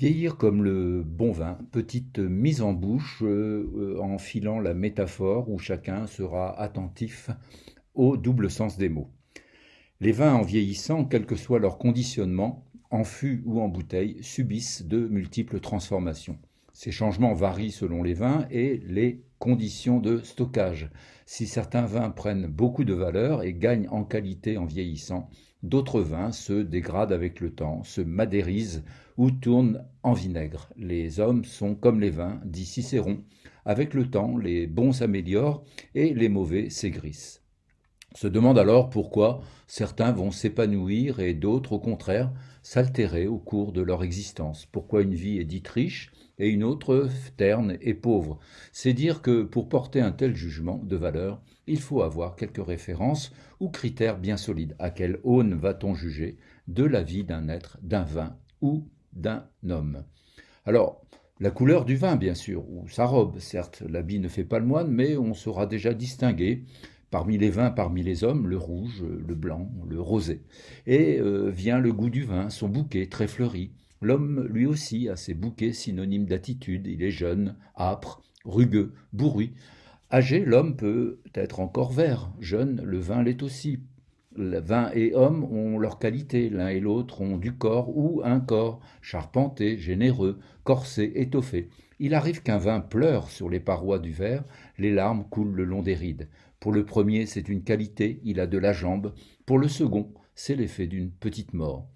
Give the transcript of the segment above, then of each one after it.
Vieillir comme le bon vin, petite mise en bouche euh, euh, en filant la métaphore où chacun sera attentif au double sens des mots. Les vins en vieillissant, quel que soit leur conditionnement, en fût ou en bouteille, subissent de multiples transformations. Ces changements varient selon les vins et les conditions de stockage. Si certains vins prennent beaucoup de valeur et gagnent en qualité en vieillissant, d'autres vins se dégradent avec le temps, se madérisent ou tournent en vinaigre. Les hommes sont comme les vins, dit Cicéron. Avec le temps, les bons s'améliorent et les mauvais s'aigrissent. Se demande alors pourquoi certains vont s'épanouir et d'autres, au contraire, s'altérer au cours de leur existence. Pourquoi une vie est dite riche et une autre terne et pauvre. C'est dire que pour porter un tel jugement de valeur, il faut avoir quelques références ou critères bien solides. À quelle aune va-t-on juger de la vie d'un être, d'un vin ou d'un homme? Alors, la couleur du vin, bien sûr, ou sa robe, certes, l'habit ne fait pas le moine, mais on saura déjà distinguer parmi les vins, parmi les hommes, le rouge, le blanc, le rosé. Et euh, vient le goût du vin, son bouquet très fleuri, L'homme, lui aussi, a ses bouquets synonymes d'attitude. Il est jeune, âpre, rugueux, bourru. Âgé, l'homme peut être encore vert. Jeune, le vin l'est aussi. Vin et homme ont leurs qualités. L'un et l'autre ont du corps ou un corps, charpenté, généreux, corsé, étoffé. Il arrive qu'un vin pleure sur les parois du verre, les larmes coulent le long des rides. Pour le premier, c'est une qualité, il a de la jambe. Pour le second, c'est l'effet d'une petite mort.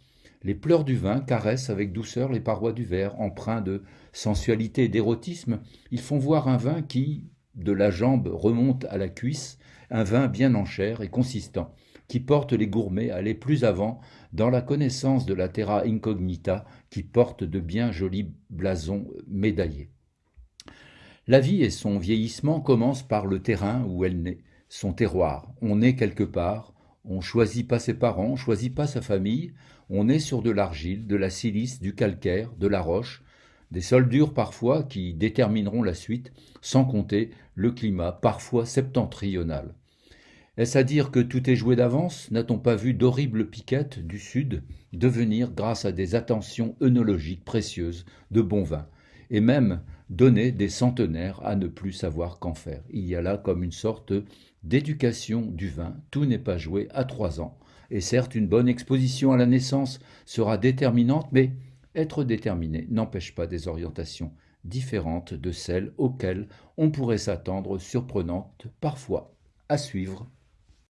Les pleurs du vin caressent avec douceur les parois du verre, empreints de sensualité et d'érotisme. Ils font voir un vin qui, de la jambe, remonte à la cuisse, un vin bien en chair et consistant, qui porte les gourmets à aller plus avant dans la connaissance de la terra incognita, qui porte de bien jolis blasons médaillés. La vie et son vieillissement commencent par le terrain où elle naît, son terroir. On naît quelque part, on choisit pas ses parents, on choisit pas sa famille, on est sur de l'argile, de la silice, du calcaire, de la roche, des sols durs parfois qui détermineront la suite, sans compter le climat parfois septentrional. Est-ce à dire que tout est joué d'avance? N'a-t-on pas vu d'horribles piquettes du sud devenir, grâce à des attentions œnologiques précieuses, de bons vins, et même donner des centenaires à ne plus savoir qu'en faire. Il y a là comme une sorte d'éducation du vin, tout n'est pas joué à trois ans. Et certes, une bonne exposition à la naissance sera déterminante, mais être déterminé n'empêche pas des orientations différentes de celles auxquelles on pourrait s'attendre, surprenantes parfois, à suivre